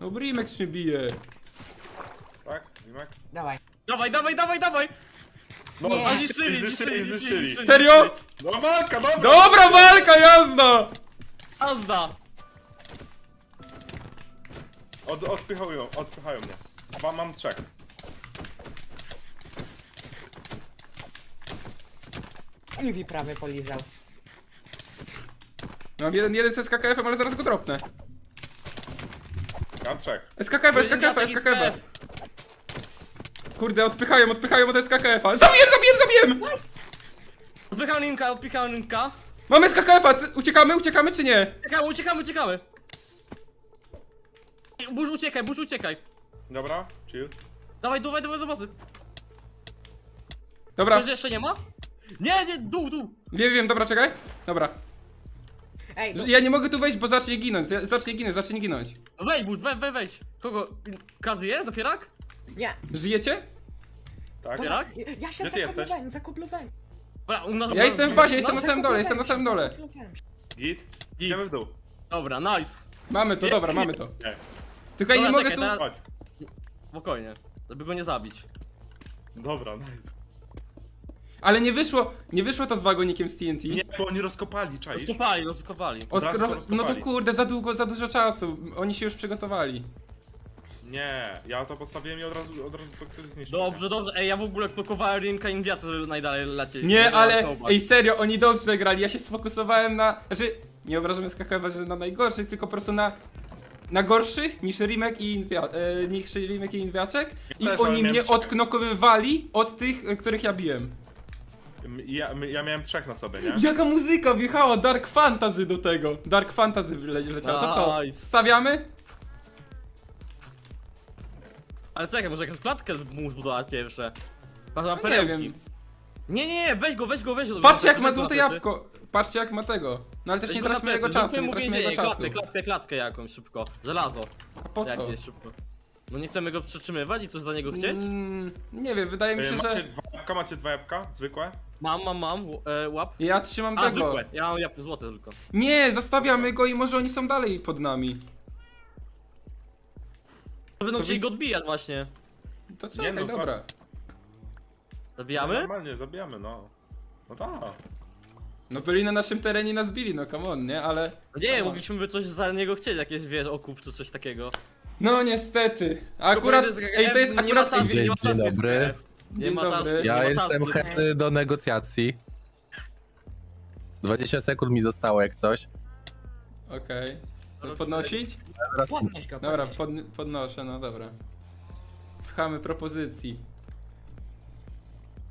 No Brimex mnie bije. Tak? Limek? Dawaj. Dawaj, dawaj, dawaj, dawaj! No, Nie. Zniszczyli, zniszczyli, zniszczyli. Serio? No walka, dobra! Dobra walka, jazda! Azda! Od, odpychają, odpychają mnie. Mam, mam trzech. Mówi prawy polizał. Mam jeden, jeden z SKKF-em, ale zaraz go dropnę. Mam trzech. SKKF, SKKF, SKKF. Kurde, odpychają, odpychają od SKKF-a. Zabijem, zabijem, zabijem! Odpycham linka, odpycham linka. Mamy SKKF-a, uciekamy, uciekamy czy nie? Uciekamy, uciekamy, uciekamy! Burz uciekaj, burz uciekaj! Dobra, chill. Dawaj, dawaj, dawaj, do bazy! Dobra, Ktoś jeszcze nie ma? Nie, nie, dół, dół! wiem, wiem, dobra, czekaj. Dobra. Ej, bo... Ja nie mogę tu wejść, bo zacznie ginąć, zacznie ginąć, zacznie ginąć. No Wejdź, burz, wejdź, wejdź, wejdź! Kogo? Kazy jest? Dopierak? Nie. Żyjecie? Tak? Dobra, Dopierak? ja się Gdzie ty jesteś? zakoblowałem, zakoblowałem. Dobra, u nas- Ja jestem w bazie, no, jestem na samym dole, jestem na samym dole. Zakoblowałem się. Git? Idziemy w dół. Dobra, nice! Mamy to, dobra, mamy to. Nie. Tylko ja nie Dobra, mogę tu... Chodź. Spokojnie, żeby go nie zabić. Dobra, nice. Ale nie wyszło, nie wyszło to z wagonikiem z TNT. Nie, bo oni rozkopali, czaisz? Rozkopali, rozkopali. No to rozkopali. kurde, za długo, za dużo czasu. Oni się już przygotowali. Nie, ja to postawiłem i od razu, od razu to ktoś zniszczył. Dobrze, dobrze, ej, ja w ogóle knokowałem linka i wiace, żeby najdalej lecieć. Nie, ale ej serio, oni dobrze grali. Ja się sfokusowałem na. Znaczy, nie obrażam SKKF, że na najgorszych, tylko po prostu na. Na gorszych niż Rimek i Inwia, e, niż Rimek i Inwiaczek. I też, ale oni miałem mnie odknokowywali od tych, e, których ja biłem. Ja, ja miałem trzech na sobie, nie? Jaka muzyka wjechała, Dark Fantasy do tego. Dark Fantasy wyle- leciała. To co? Nice. Stawiamy? Ale czekaj, może jakąś klatkę mu zbudować pierwsze. Masz mam No nie perełki. wiem. Nie, nie, nie, weź go, weź go, weź go. Patrzcie jak ma złote jabłko. Patrzcie jak ma tego. No ale też nie traćmy jego czasu, nie traćmy jego czasu. Klatkę, klatkę, klatkę jakąś szybko. Żelazo. A po co? Jakieś szybko. No nie chcemy go przytrzymywać i coś za niego chcieć? Mm, nie wiem, wydaje mi E, się, Macie że dwa jabłka, macie dwa jabłka? Zwykłe? Mam, mam, mam, e, łap. ja trzymam A, tego. zwykłe, ja mam jab- złote tylko. Nie, zostawiamy go i może oni są dalej pod nami. To będą chcieli wy- go odbijać właśnie. To czekaj, no, dobra. Zabijamy? Normalnie, zabijamy, no. No tak. No byli na naszym terenie, nas bili, no come on, nie? Ale... No nie, mogliśmy by coś za niego chcieć, jakieś wiesz, okup czy coś takiego. No niestety. A akurat... Powiedz, Ej, to jest nie ma akurat... czasu, nie ma Dzień czasu, dobry. Dzień ma dobry. czasu, nie Ja jestem czasu. chętny do negocjacji. 20 sekund mi zostało jak coś. Okej. Podnosić? Podnieś go, Dobra, podnieś. pod, podnoszę, no dobra. Słuchamy propozycji.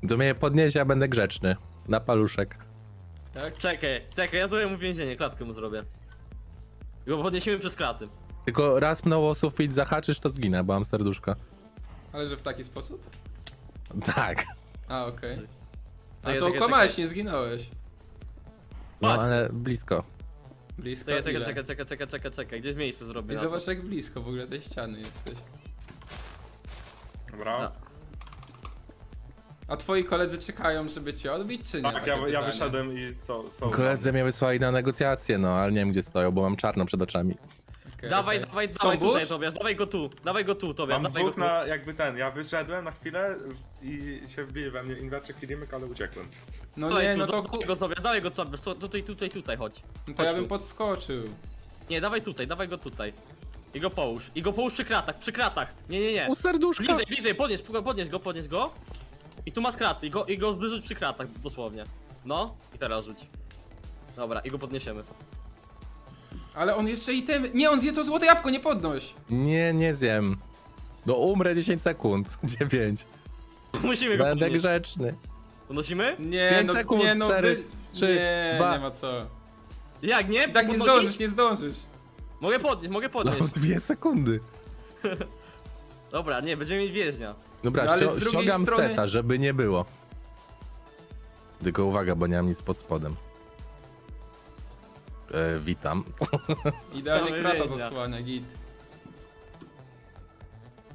To mnie podniesie, ja będę grzeczny. Na paluszek. Tak? Czekaj, czekaj, ja zrobię mu więzienie, klatkę mu zrobię. I go podniesiemy przez kraty. Tylko raz mną o sufit zahaczysz, to zginę, bo mam serduszko. Ale że w taki sposób? Tak. A, okej. A Czekaj, to czekaj, okłamałeś, czekaj. nie zginąłeś. No Patrz. ale blisko. Blisko Czekaj, czekaj, ile? czekaj, czekaj, czekaj, czekaj, czekaj, gdzieś miejsce zrobię I na to. zobacz jak blisko w ogóle tej ściany jesteś. Dobra. No. A twoi koledzy czekają, żeby cię odbić, czy nie? Tak, Takie ja, ja pytanie. wyszedłem i są. są Koledzy mnie wysłali na negocjacje, no ale nie wiem gdzie stoją, bo mam czarno przed oczami. Okej, Dawaj, okej. dawaj, dawaj tutaj? Tobias, dawaj go tu, dawaj go tu, Tobias, Mam dawaj go dwóch tu. na jakby ten, ja wyszedłem na chwilę i się wbili we mnie inwaczek i Rimek, ale uciekłem. No Dawaj nie, tu, no to, dawaj go Tobias, dawaj go Tobias, tu- tutaj, tutaj, tutaj, chodź. no to ja bym tu. podskoczył. Nie, dawaj tutaj, dawaj go tutaj. I go połóż, i go połóż przy kratach, przy kratach. Nie, nie, nie. U serduszka! Bliżej, bliżej, podnieś, podnieś go, podnieś go. I tu masz kraty, i go, i go wyrzuć przy kratach, dosłownie. No, i teraz rzuć. Dobra, i go podniesiemy. Ale on jeszcze i ten... Nie, on zje to złote jabłko, nie podnoś! Nie, nie zjem. No umrę 10 sekund. 9. Musimy go Będę podnieść. grzeczny. Podnosimy? Nie, Pięć no, sekund, nie, no, cztery, wy- trzy, nie, dwa. nie ma co. Jak, nie? Tak nie Podnosić? zdążysz, nie zdążysz. Mogę podnieść, mogę No podnieść. dwie sekundy. Dobra, nie, będziemy mieć więźnia. Dobra, No, ściągam strony- seta, żeby nie było. Tylko uwaga, bo nie mam nic pod spodem. E, witam. Idealnie krata zasłania, git.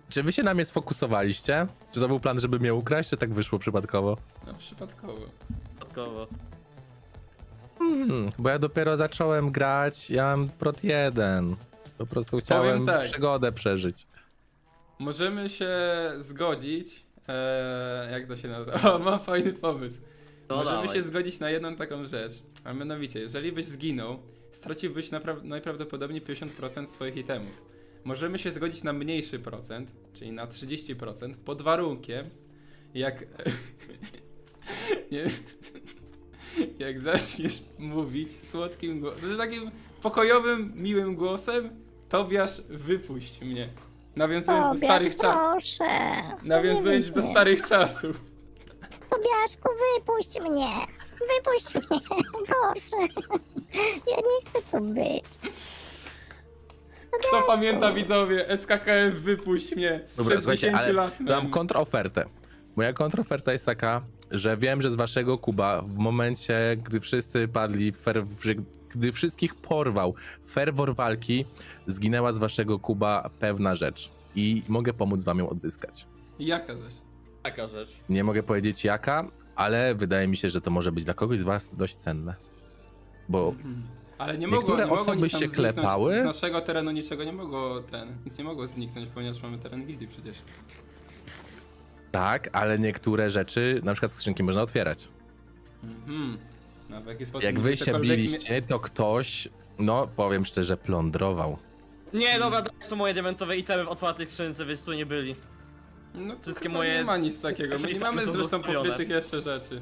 Czy wy się na mnie sfokusowaliście? Czy to był plan, żeby mnie ukraść, czy tak wyszło przypadkowo? No przypadkowo. Dodatkowo. Hmm, bo ja dopiero zacząłem grać, ja mam prot 1. Po prostu chciałem tak. przygodę przeżyć. Możemy się zgodzić. E, jak to się nazywa? O, mam fajny pomysł. No Możemy dawaj. się zgodzić na jedną taką rzecz. A mianowicie, jeżeli byś zginął, straciłbyś najprawdopodobniej 50% swoich itemów. Możemy się zgodzić na mniejszy procent, czyli na 30%, pod warunkiem, jak. nie, jak zaczniesz mówić słodkim głosem, znaczy takim pokojowym, miłym głosem, Tobiasz, wypuść mnie. Nawiązując do Tobiasz, starych czasów. proszę. Nawiązując do starych czasów. Tobiaszku, wypuść mnie. Wypuść mnie, proszę. Ja nie chcę tu być. Kto pamięta widzowie, SKKF wypuść mnie sprzed Dobra, słuchajcie, 10 ale lat. mam man. kontrofertę. Moja kontroferta jest taka, że wiem, że z waszego Kuba w momencie, gdy wszyscy padli, fer- gdy wszystkich porwał ferwor walki, zginęła z waszego Kuba pewna rzecz. I mogę pomóc wam ją odzyskać. Jaka rzecz? Taka rzecz. Nie mogę powiedzieć jaka, ale wydaje mi się, że to może być dla kogoś z was dość cenne. Bo Mhm. Ale nie Niektóre mogło, nie mogło osoby się klepały. Z naszego terenu niczego nie mogło ten, nic nie mogło zniknąć, ponieważ mamy teren gildii przecież. tak, ale niektóre rzeczy, na przykład skrzynki można otwierać. Mhm. No w jaki sposób Jak wy się biliście, to ktoś, no powiem szczerze, plądrował. Nie, dobra, to są moje diamentowe itemy w otwartej skrzynce, więc tu nie byli. No to Wszystkie moje- nie ma nic takiego, my nie mamy są zresztą pokrytych jeszcze rzeczy.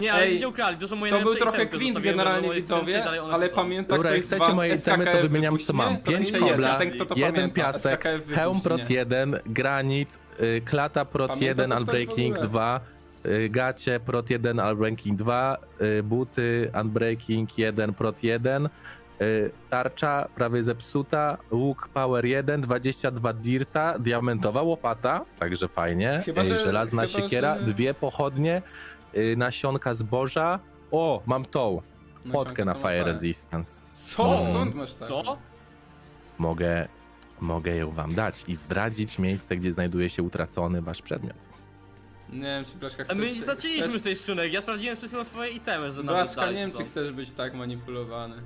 Nie, ale Ej, nie ukrali, to są moje To był trochę cringe generalnie widzowie, ale tu są. pamięta Dobra, jak z chcecie was moje itemy, to wymieniam, co mam. mnie? To Pięć nie jeden, kobla, ten, kto to jeden pamięta, piasek, hełm prot mnie. 1, granit, y, klata prot Pamięta 1, to ktoś w unbreaking ogóle? 2, y, gacie prot 1, unbreaking 2, y, buty unbreaking 1, prot 1, y, tarcza prawie zepsuta, łuk power 1, 22 dirta, diamentowa łopata, także fajnie, Chyba, y, że- żelazna chyba, siekiera, że- dwie pochodnie, y, nasionka zboża, o, mam tą, potkę na fire resistance. Co? No. Skąd masz tak? Co? mogę, mogę ją wam dać i zdradzić miejsce, gdzie znajduje się utracony wasz przedmiot. Nie wiem, czy Blaszka A chcesz... my nie zaczęliśmy chcesz- z tej skrzynek, ja sprawdziłem chwilą swoje itemy, że Blaszka, nie wiem, czy chcesz być tak manipulowany.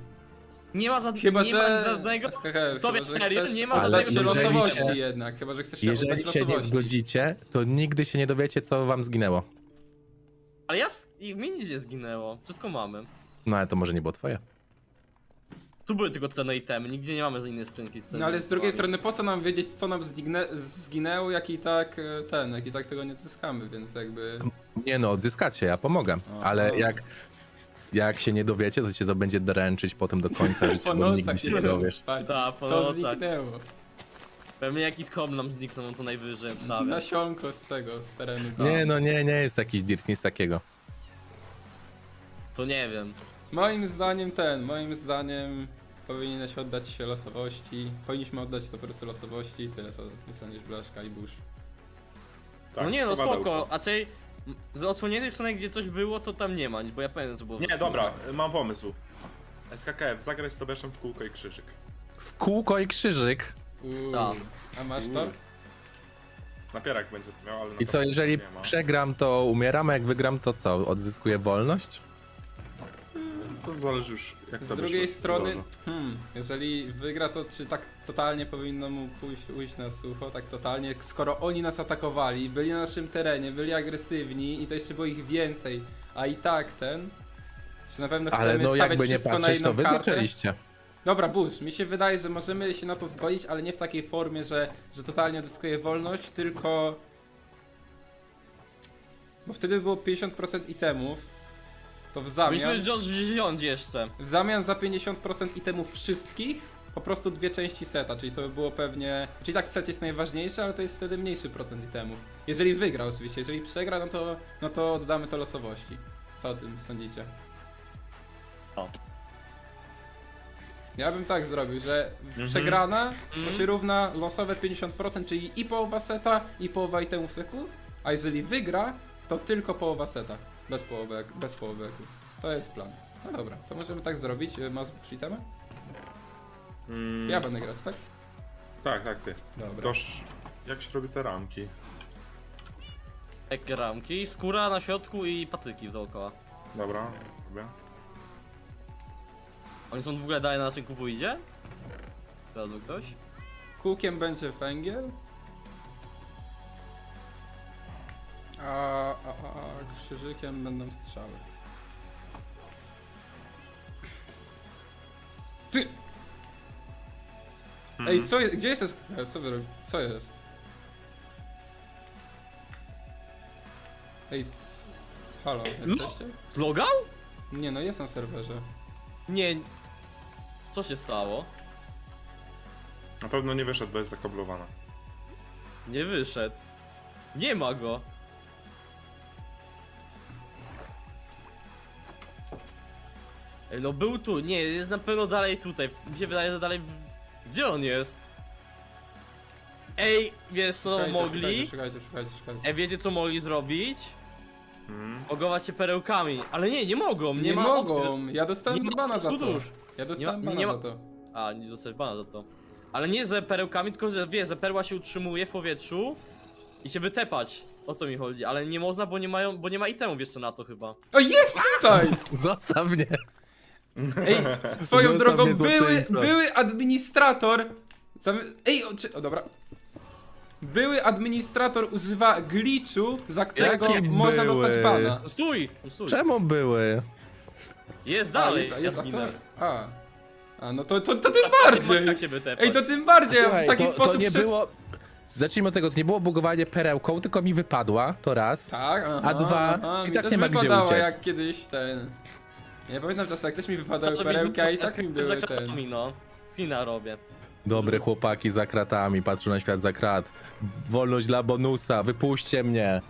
Nie ma żadnego, Chyba, nie ma że... żadnego... SKKF, Tobie chyba, że serio? chcesz Nie ma Ale się jeżeli losowości się- jednak, chyba, że chcesz się Jeżeli oddać się nie losowości. zgodzicie, to nigdy się nie dowiecie, co wam zginęło. Ale ja... w- i Mi nic nie zginęło, wszystko mamy. No ale to może nie było twoje. Tu były tylko cenne itemy, nigdzie nie mamy innej skrzynki z cennymi No ale z drugiej itemami. strony, po co nam wiedzieć, co nam zgignę, zginęło, jak i tak e, ten, jak i tak tego nie zyskamy, więc jakby... Nie no, odzyskacie, ja pomogę. Aha. Ale jak, jak się nie dowiecie, to cię to będzie dręczyć potem do końca życia, bo nigdy się nie dowiesz. Ta, po Co nocach. zniknęło? Pewnie jakiś kom nam zniknął, no to najwyżej prawie. Nasionko z tego, z terenu. Nie no, nie, nie jest jakiś dirt, nic takiego. To nie wiem. Moim zdaniem ten, moim zdaniem powinieneś oddać się losowości. Powinniśmy oddać to po prostu losowości i tyle co o tym sądzisz Blaszka i Bush. Tak, no nie no, spoko, raczej m, z odsłoniętych stron, gdzie coś było, to tam nie ma, bo ja pamiętam co było. Nie, dobra, mam pomysł. SKKF, zagraj z Tobiaszem w kółko i krzyżyk. W kółko i krzyżyk. Uuu. Tak. A masz to? Napierak będzie to miał, ale na I co, jeżeli przegram, to umieram, a jak wygram, to co? Odzyskuję wolność? To zależy już jak Z drugiej wyszło. strony, hmm, jeżeli wygra to, czy tak totalnie powinno mu pójść, ujść na sucho, tak totalnie, skoro oni nas atakowali, byli na naszym terenie, byli agresywni i to jeszcze było ich więcej, a i tak ten, czy na pewno chcemy Ale no stawiać jakby nie wszystko na patrzeć, jedną to wy kartę? zaczęliście. Dobra, Bush, mi się wydaje, że możemy się na to zgodzić, ale nie w takiej formie, że, że totalnie odzyskuje wolność, tylko... Bo wtedy było 50% itemów, to w zamian... Myśmy Josh wziąć jeszcze. W zamian za 50% itemów wszystkich, po prostu dwie części seta, czyli to by było pewnie... Czyli tak set jest najważniejszy, ale to jest wtedy mniejszy procent itemów. Jeżeli wygra oczywiście, jeżeli przegra, no to, no to oddamy to losowości. Co o tym sądzicie? O. Ja bym tak zrobił, że Mhm. przegrana to Mhm. się równa losowe 50%, czyli i połowa seta, i połowa itemów seku, a jeżeli wygra, to tylko połowa seta, bez połowy, bez połowy eku. To jest plan. No dobra, to możemy tak zrobić. Y, Masz przytemy? Mm, Ja będę grać, tak? Tak, tak, ty. Dobra. Toż, jak się robi te ramki? Takie ramki, skóra na środku i patyki dookoła. Dobra, robię. Oni są w ogóle dalej na naszym kupu idzie? Znalazł ktoś? Kółkiem będzie węgiel. A, a, a, a krzyżykiem będą strzały. Ty! Ej, co jest? Gdzie jest SKF? Co wy robicie? Co jest? Ej. Halo, jesteście? Zlogał? Nie no, jest na serwerze. Nie. Co się stało? Na pewno nie wyszedł, bo jest zakoblowana. Nie wyszedł. Nie ma go. No był tu, nie, jest na pewno dalej tutaj. Mi się wydaje, że dalej. Gdzie on jest? Ej, wiesz co Czekajcie, mogli? Czekajcie, czekajcie, czekajcie. Ej, wiecie co mogli zrobić? Mm. Ogować się perełkami. Ale nie, nie mogą, nie, Nie, ma mogą! opcji. Ja dostałem nie ma bana za to. skutów. Ja dostałem Nie ma- bana nie ma- za to. A, nie dostać bana za to. Ale nie ze perełkami, tylko że wie, że perła się utrzymuje w powietrzu i się wytepać. O to mi chodzi, ale nie można, bo nie mają, bo nie ma itemów jeszcze na to chyba. O, jest tutaj! Zostaw mnie. Ej, swoją Zostaw drogą, mnie, były, złoczyńco. były administrator. Ej, o, czy, o dobra. Były administrator używa glitchu, za którego Jakie można były? dostać bana. Stój! no Stój! Czemu były? Jest A, dalej! jest, a, jest ja zginę. aktor. A. A, no to, to, to tym bardziej. Jak się wytepać? Ej, to tym bardziej. Słuchaj, w taki to, sposób to nie przez... było... Zacznijmy od tego, to nie było bugowanie perełką, tylko mi wypadła, to raz. Tak, aha, A dwa, aha, i mi tak też nie ma gdzie wypadało, uciec. jak kiedyś ten... Nie pamiętam czasem, jak też mi wypadały Co perełki, a i tak mi Ja były za ten... kratami, no. Skina robię. Dobre chłopaki za kratami, patrzą na świat za krat. Wolność dla bonusa, wypuśćcie mnie.